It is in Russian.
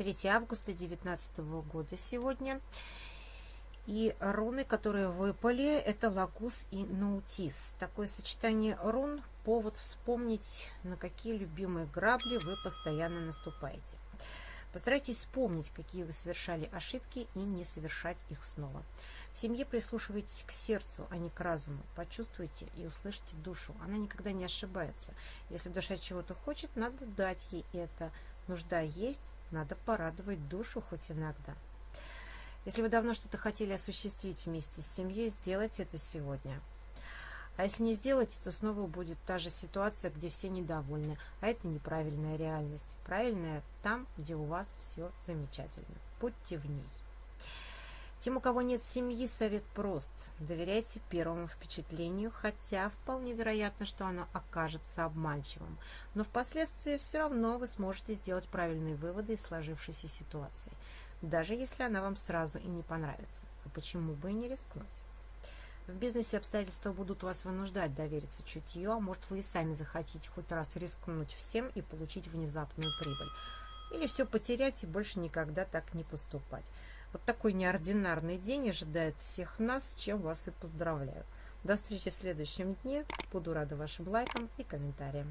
3 августа 2019 года сегодня. И руны, которые выпали, это Лагус и Наутис. Такое сочетание рун – повод вспомнить, на какие любимые грабли вы постоянно наступаете. Постарайтесь вспомнить, какие вы совершали ошибки и не совершать их снова. В семье прислушивайтесь к сердцу, а не к разуму. Почувствуйте и услышьте душу. Она никогда не ошибается. Если душа чего-то хочет, надо дать ей это. Нужда есть, надо порадовать душу хоть иногда. Если вы давно что-то хотели осуществить вместе с семьей, сделайте это сегодня. А если не сделаете, то снова будет та же ситуация, где все недовольны. А это неправильная реальность. Правильная там, где у вас все замечательно. Будьте в ней. Тем, у кого нет семьи, совет прост. Доверяйте первому впечатлению, хотя вполне вероятно, что оно окажется обманчивым. Но впоследствии все равно вы сможете сделать правильные выводы из сложившейся ситуации, даже если она вам сразу и не понравится. А почему бы и не рискнуть? В бизнесе обстоятельства будут вас вынуждать довериться чутью, а может вы и сами захотите хоть раз рискнуть всем и получить внезапную прибыль. Или все потерять и больше никогда так не поступать. Вот такой неординарный день ожидает всех нас, чем вас и поздравляю. До встречи в следующем дне. Буду рада вашим лайкам и комментариям.